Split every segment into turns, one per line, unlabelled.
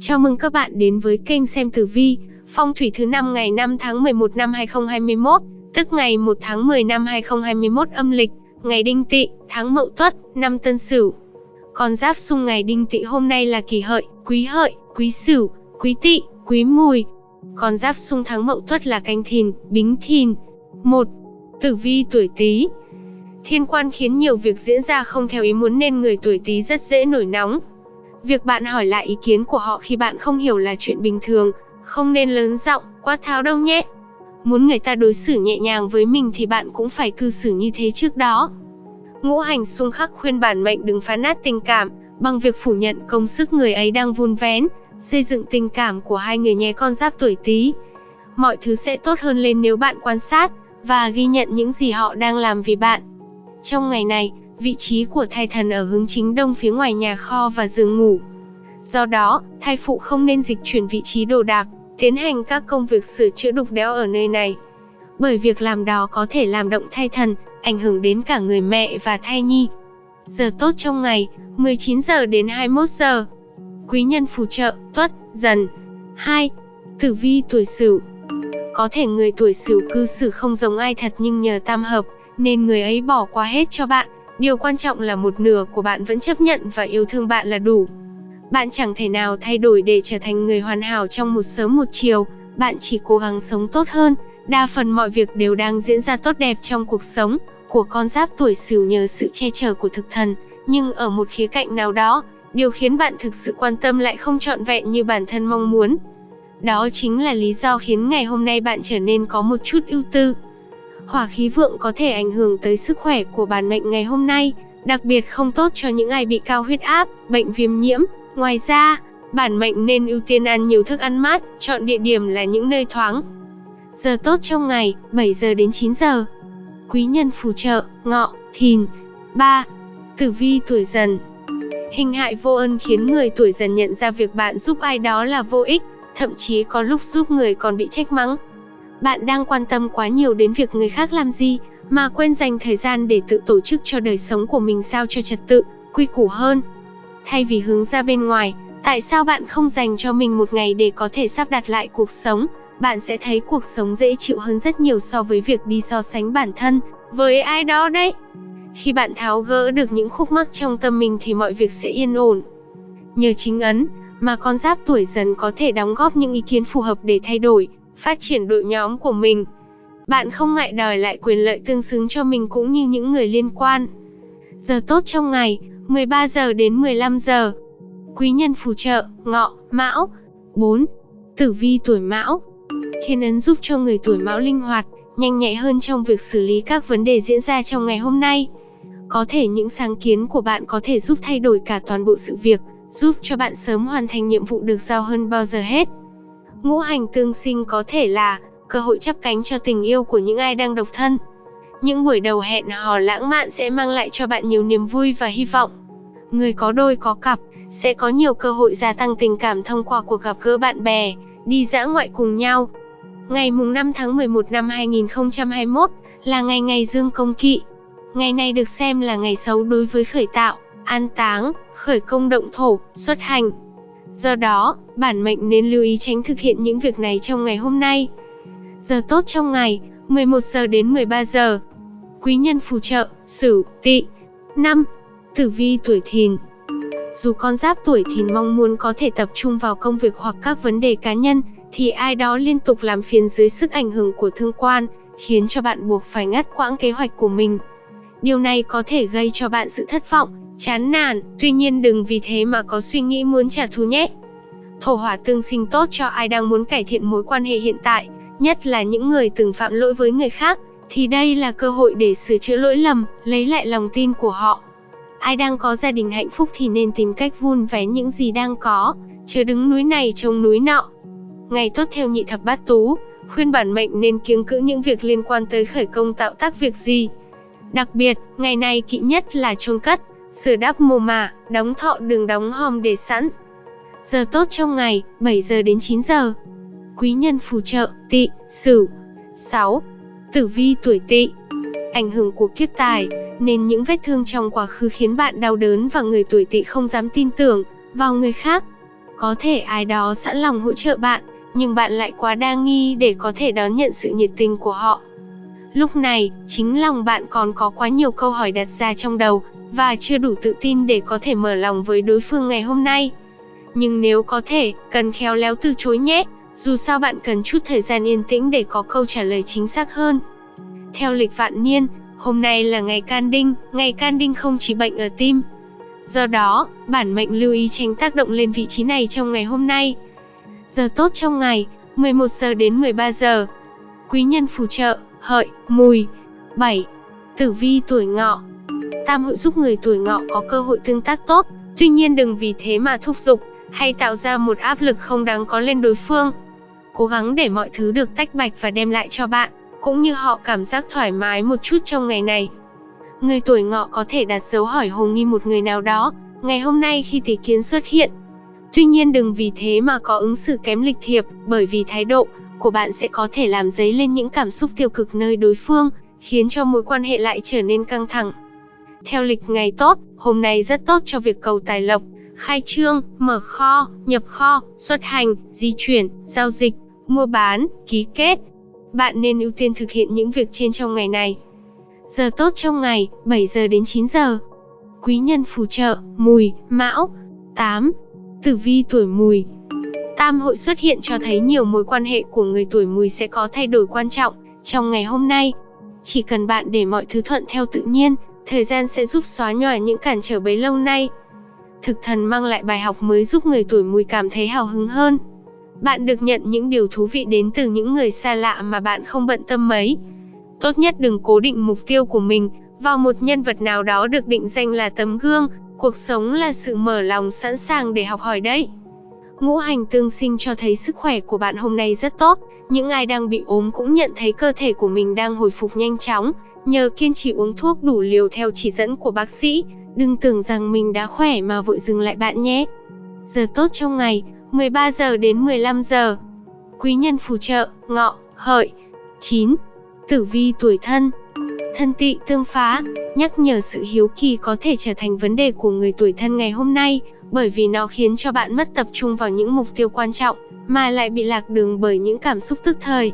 Chào mừng các bạn đến với kênh xem tử vi, phong thủy thứ năm ngày 5 tháng 11 năm 2021, tức ngày 1 tháng 10 năm 2021 âm lịch, ngày Đinh Tỵ, tháng Mậu Tuất, năm Tân Sửu. Con giáp xung ngày Đinh Tỵ hôm nay là Kỷ Hợi, Quý Hợi, Quý Sửu, Quý Tỵ, Quý Mùi. Con giáp xung tháng Mậu Tuất là Canh Thìn, Bính Thìn. 1. Tử vi tuổi Tý. Thiên quan khiến nhiều việc diễn ra không theo ý muốn nên người tuổi Tý rất dễ nổi nóng, Việc bạn hỏi lại ý kiến của họ khi bạn không hiểu là chuyện bình thường, không nên lớn giọng, quá tháo đâu nhé. Muốn người ta đối xử nhẹ nhàng với mình thì bạn cũng phải cư xử như thế trước đó. Ngũ hành xung khắc khuyên bản mệnh đừng phá nát tình cảm, bằng việc phủ nhận công sức người ấy đang vun vén, xây dựng tình cảm của hai người nhé con giáp tuổi Tý. Mọi thứ sẽ tốt hơn lên nếu bạn quan sát và ghi nhận những gì họ đang làm vì bạn. Trong ngày này, Vị trí của thai thần ở hướng chính đông phía ngoài nhà kho và giường ngủ. Do đó, thai phụ không nên dịch chuyển vị trí đồ đạc, tiến hành các công việc sửa chữa đục đẽo ở nơi này. Bởi việc làm đó có thể làm động thai thần, ảnh hưởng đến cả người mẹ và thai nhi. Giờ tốt trong ngày, 19 giờ đến 21 giờ. Quý nhân phù trợ, tuất, dần. 2. Tử vi tuổi sửu Có thể người tuổi sửu cư xử không giống ai thật nhưng nhờ tam hợp, nên người ấy bỏ qua hết cho bạn, Điều quan trọng là một nửa của bạn vẫn chấp nhận và yêu thương bạn là đủ. Bạn chẳng thể nào thay đổi để trở thành người hoàn hảo trong một sớm một chiều, bạn chỉ cố gắng sống tốt hơn. Đa phần mọi việc đều đang diễn ra tốt đẹp trong cuộc sống của con giáp tuổi Sửu nhờ sự che chở của thực thần, nhưng ở một khía cạnh nào đó, điều khiến bạn thực sự quan tâm lại không trọn vẹn như bản thân mong muốn. Đó chính là lý do khiến ngày hôm nay bạn trở nên có một chút ưu tư. Hỏa khí vượng có thể ảnh hưởng tới sức khỏe của bản mệnh ngày hôm nay, đặc biệt không tốt cho những ai bị cao huyết áp, bệnh viêm nhiễm. Ngoài ra, bản mệnh nên ưu tiên ăn nhiều thức ăn mát, chọn địa điểm là những nơi thoáng. Giờ tốt trong ngày, 7 giờ đến 9 giờ. Quý nhân phù trợ, ngọ, thìn. 3. Tử vi tuổi dần Hình hại vô ơn khiến người tuổi dần nhận ra việc bạn giúp ai đó là vô ích, thậm chí có lúc giúp người còn bị trách mắng. Bạn đang quan tâm quá nhiều đến việc người khác làm gì, mà quên dành thời gian để tự tổ chức cho đời sống của mình sao cho trật tự, quy củ hơn. Thay vì hướng ra bên ngoài, tại sao bạn không dành cho mình một ngày để có thể sắp đặt lại cuộc sống? Bạn sẽ thấy cuộc sống dễ chịu hơn rất nhiều so với việc đi so sánh bản thân với ai đó đấy. Khi bạn tháo gỡ được những khúc mắc trong tâm mình thì mọi việc sẽ yên ổn. Nhờ chính ấn, mà con giáp tuổi dần có thể đóng góp những ý kiến phù hợp để thay đổi, phát triển đội nhóm của mình. Bạn không ngại đòi lại quyền lợi tương xứng cho mình cũng như những người liên quan. Giờ tốt trong ngày, 13 giờ đến 15 giờ. Quý nhân phù trợ, ngọ, mão. 4. Tử vi tuổi mão. Thiên ấn giúp cho người tuổi mão linh hoạt, nhanh nhạy hơn trong việc xử lý các vấn đề diễn ra trong ngày hôm nay. Có thể những sáng kiến của bạn có thể giúp thay đổi cả toàn bộ sự việc, giúp cho bạn sớm hoàn thành nhiệm vụ được giao hơn bao giờ hết. Ngũ hành tương sinh có thể là cơ hội chấp cánh cho tình yêu của những ai đang độc thân. Những buổi đầu hẹn hò lãng mạn sẽ mang lại cho bạn nhiều niềm vui và hy vọng. Người có đôi có cặp sẽ có nhiều cơ hội gia tăng tình cảm thông qua cuộc gặp gỡ bạn bè, đi dã ngoại cùng nhau. Ngày mùng 5 tháng 11 năm 2021 là ngày ngày dương công kỵ. Ngày này được xem là ngày xấu đối với khởi tạo, an táng, khởi công động thổ, xuất hành. Do đó, bản mệnh nên lưu ý tránh thực hiện những việc này trong ngày hôm nay. Giờ tốt trong ngày, 11 giờ đến 13 giờ. Quý nhân phù trợ, Sửu, Tỵ. 5. Tử vi tuổi Thìn. Dù con giáp tuổi Thìn mong muốn có thể tập trung vào công việc hoặc các vấn đề cá nhân, thì ai đó liên tục làm phiền dưới sức ảnh hưởng của thương quan, khiến cho bạn buộc phải ngắt quãng kế hoạch của mình. Điều này có thể gây cho bạn sự thất vọng, chán nản, tuy nhiên đừng vì thế mà có suy nghĩ muốn trả thù nhé. Thổ hỏa tương sinh tốt cho ai đang muốn cải thiện mối quan hệ hiện tại, nhất là những người từng phạm lỗi với người khác, thì đây là cơ hội để sửa chữa lỗi lầm, lấy lại lòng tin của họ. Ai đang có gia đình hạnh phúc thì nên tìm cách vun vén những gì đang có, chứ đứng núi này trông núi nọ. Ngày tốt theo nhị thập bát tú, khuyên bản mệnh nên kiêng cữ những việc liên quan tới khởi công tạo tác việc gì. Đặc biệt, ngày này kỵ nhất là chôn cất, sửa đắp mồ mả, đóng thọ đường đóng hòm để sẵn. Giờ tốt trong ngày, 7 giờ đến 9 giờ. Quý nhân phù trợ, tỵ, sửu. 6. Tử vi tuổi tỵ. Ảnh hưởng của kiếp tài, nên những vết thương trong quá khứ khiến bạn đau đớn và người tuổi tỵ không dám tin tưởng vào người khác. Có thể ai đó sẵn lòng hỗ trợ bạn, nhưng bạn lại quá đa nghi để có thể đón nhận sự nhiệt tình của họ. Lúc này, chính lòng bạn còn có quá nhiều câu hỏi đặt ra trong đầu, và chưa đủ tự tin để có thể mở lòng với đối phương ngày hôm nay. Nhưng nếu có thể, cần khéo léo từ chối nhé, dù sao bạn cần chút thời gian yên tĩnh để có câu trả lời chính xác hơn. Theo lịch vạn niên, hôm nay là ngày can đinh, ngày can đinh không chỉ bệnh ở tim. Do đó, bản mệnh lưu ý tránh tác động lên vị trí này trong ngày hôm nay. Giờ tốt trong ngày, 11 giờ đến 13 giờ. Quý nhân phù trợ, hợi, mùi. 7. Tử vi tuổi ngọ Tam hội giúp người tuổi ngọ có cơ hội tương tác tốt, tuy nhiên đừng vì thế mà thúc giục, hay tạo ra một áp lực không đáng có lên đối phương. Cố gắng để mọi thứ được tách bạch và đem lại cho bạn, cũng như họ cảm giác thoải mái một chút trong ngày này. Người tuổi ngọ có thể đặt dấu hỏi hồ nghi một người nào đó, ngày hôm nay khi tỷ kiến xuất hiện. Tuy nhiên đừng vì thế mà có ứng xử kém lịch thiệp, bởi vì thái độ của bạn sẽ có thể làm dấy lên những cảm xúc tiêu cực nơi đối phương, khiến cho mối quan hệ lại trở nên căng thẳng. Theo lịch ngày tốt, hôm nay rất tốt cho việc cầu tài lộc, khai trương, mở kho, nhập kho, xuất hành, di chuyển, giao dịch, mua bán, ký kết. Bạn nên ưu tiên thực hiện những việc trên trong ngày này. Giờ tốt trong ngày, 7 giờ đến 9 giờ. Quý nhân phù trợ, mùi, mão. 8. Tử vi tuổi mùi. Tam hội xuất hiện cho thấy nhiều mối quan hệ của người tuổi mùi sẽ có thay đổi quan trọng trong ngày hôm nay. Chỉ cần bạn để mọi thứ thuận theo tự nhiên, thời gian sẽ giúp xóa nhòa những cản trở bấy lâu nay. Thực thần mang lại bài học mới giúp người tuổi mùi cảm thấy hào hứng hơn. Bạn được nhận những điều thú vị đến từ những người xa lạ mà bạn không bận tâm mấy. Tốt nhất đừng cố định mục tiêu của mình vào một nhân vật nào đó được định danh là tấm gương, cuộc sống là sự mở lòng sẵn sàng để học hỏi đấy. Ngũ hành tương sinh cho thấy sức khỏe của bạn hôm nay rất tốt, những ai đang bị ốm cũng nhận thấy cơ thể của mình đang hồi phục nhanh chóng, nhờ kiên trì uống thuốc đủ liều theo chỉ dẫn của bác sĩ, đừng tưởng rằng mình đã khỏe mà vội dừng lại bạn nhé. Giờ tốt trong ngày, 13 giờ đến 15 giờ. Quý nhân phù trợ, ngọ, hợi. 9. Tử vi tuổi thân Thân tị tương phá, nhắc nhở sự hiếu kỳ có thể trở thành vấn đề của người tuổi thân ngày hôm nay, bởi vì nó khiến cho bạn mất tập trung vào những mục tiêu quan trọng, mà lại bị lạc đường bởi những cảm xúc tức thời.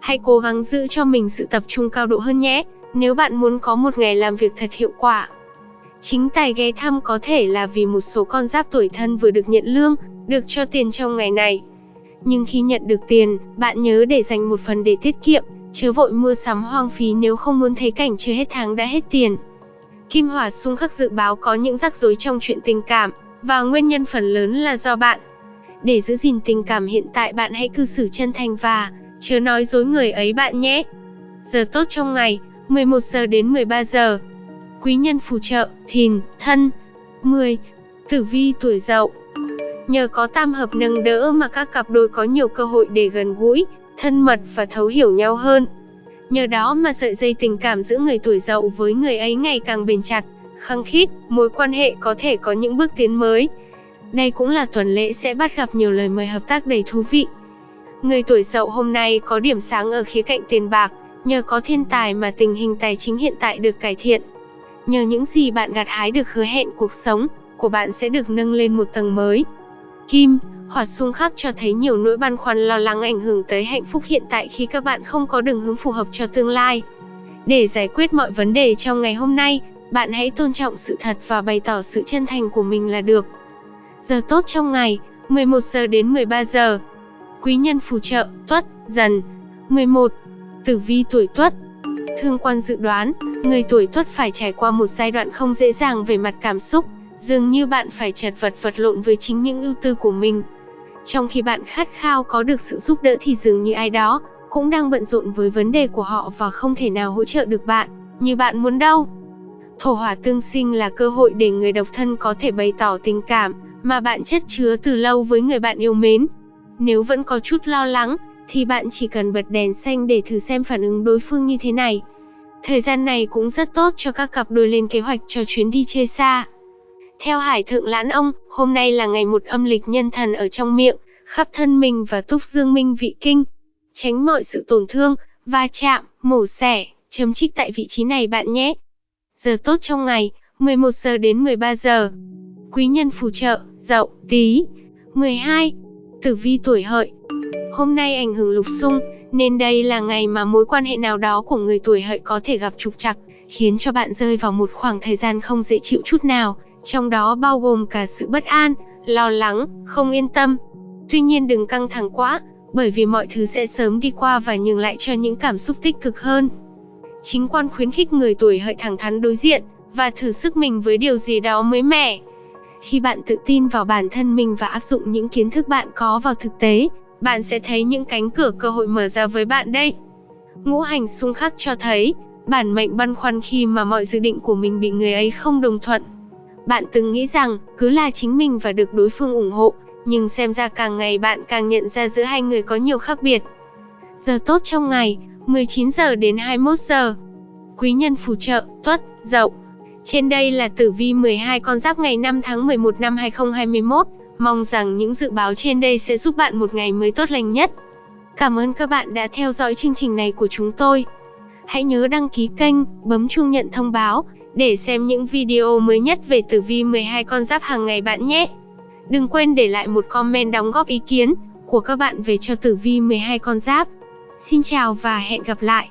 Hãy cố gắng giữ cho mình sự tập trung cao độ hơn nhé, nếu bạn muốn có một ngày làm việc thật hiệu quả. Chính tài ghé thăm có thể là vì một số con giáp tuổi thân vừa được nhận lương, được cho tiền trong ngày này. Nhưng khi nhận được tiền, bạn nhớ để dành một phần để tiết kiệm, chớ vội mua sắm hoang phí nếu không muốn thấy cảnh chưa hết tháng đã hết tiền. Kim Hỏa xung khắc dự báo có những rắc rối trong chuyện tình cảm, và nguyên nhân phần lớn là do bạn. Để giữ gìn tình cảm hiện tại bạn hãy cư xử chân thành và chớ nói dối người ấy bạn nhé. Giờ tốt trong ngày, 11 giờ đến 13 giờ. Quý nhân phù trợ, thìn, thân. 10. Tử vi tuổi dậu Nhờ có tam hợp nâng đỡ mà các cặp đôi có nhiều cơ hội để gần gũi, thân mật và thấu hiểu nhau hơn. Nhờ đó mà sợi dây tình cảm giữa người tuổi dậu với người ấy ngày càng bền chặt, khăng khít, mối quan hệ có thể có những bước tiến mới. Đây cũng là tuần lễ sẽ bắt gặp nhiều lời mời hợp tác đầy thú vị. Người tuổi dậu hôm nay có điểm sáng ở khía cạnh tiền bạc, nhờ có thiên tài mà tình hình tài chính hiện tại được cải thiện. Nhờ những gì bạn gặt hái được hứa hẹn cuộc sống của bạn sẽ được nâng lên một tầng mới. Kim, hỏa xung khắc cho thấy nhiều nỗi băn khoăn lo lắng ảnh hưởng tới hạnh phúc hiện tại khi các bạn không có đường hướng phù hợp cho tương lai. Để giải quyết mọi vấn đề trong ngày hôm nay, bạn hãy tôn trọng sự thật và bày tỏ sự chân thành của mình là được. Giờ tốt trong ngày, 11 giờ đến 13 giờ. Quý nhân phù trợ, tuất, dần. 11. Tử vi tuổi tuất Thương quan dự đoán, người tuổi tuất phải trải qua một giai đoạn không dễ dàng về mặt cảm xúc, dường như bạn phải chật vật vật lộn với chính những ưu tư của mình. Trong khi bạn khát khao có được sự giúp đỡ thì dường như ai đó cũng đang bận rộn với vấn đề của họ và không thể nào hỗ trợ được bạn như bạn muốn đâu. Thổ hỏa tương sinh là cơ hội để người độc thân có thể bày tỏ tình cảm mà bạn chất chứa từ lâu với người bạn yêu mến. Nếu vẫn có chút lo lắng, thì bạn chỉ cần bật đèn xanh để thử xem phản ứng đối phương như thế này. Thời gian này cũng rất tốt cho các cặp đôi lên kế hoạch cho chuyến đi chơi xa. Theo Hải Thượng Lãn Ông, hôm nay là ngày một âm lịch nhân thần ở trong miệng, khắp thân mình và túc dương minh vị kinh. Tránh mọi sự tổn thương, va chạm, mổ xẻ, chấm trích tại vị trí này bạn nhé. Giờ tốt trong ngày, 11 giờ đến 13 giờ. Quý nhân phù trợ, dậu, tí. 12. Tử vi tuổi hợi Hôm nay ảnh hưởng lục xung, nên đây là ngày mà mối quan hệ nào đó của người tuổi hợi có thể gặp trục trặc, khiến cho bạn rơi vào một khoảng thời gian không dễ chịu chút nào, trong đó bao gồm cả sự bất an, lo lắng, không yên tâm. Tuy nhiên đừng căng thẳng quá, bởi vì mọi thứ sẽ sớm đi qua và nhường lại cho những cảm xúc tích cực hơn. Chính quan khuyến khích người tuổi hợi thẳng thắn đối diện, và thử sức mình với điều gì đó mới mẻ. Khi bạn tự tin vào bản thân mình và áp dụng những kiến thức bạn có vào thực tế, bạn sẽ thấy những cánh cửa cơ hội mở ra với bạn đây. Ngũ hành xung khắc cho thấy, bản mệnh băn khoăn khi mà mọi dự định của mình bị người ấy không đồng thuận. Bạn từng nghĩ rằng, cứ là chính mình và được đối phương ủng hộ, nhưng xem ra càng ngày bạn càng nhận ra giữa hai người có nhiều khác biệt. Giờ tốt trong ngày, 19 giờ đến 21 giờ. Quý nhân phù trợ, tuất, dậu. Trên đây là tử vi 12 con giáp ngày 5 tháng 11 năm 2021. Mong rằng những dự báo trên đây sẽ giúp bạn một ngày mới tốt lành nhất. Cảm ơn các bạn đã theo dõi chương trình này của chúng tôi. Hãy nhớ đăng ký kênh, bấm chuông nhận thông báo để xem những video mới nhất về tử vi 12 con giáp hàng ngày bạn nhé. Đừng quên để lại một comment đóng góp ý kiến của các bạn về cho tử vi 12 con giáp. Xin chào và hẹn gặp lại.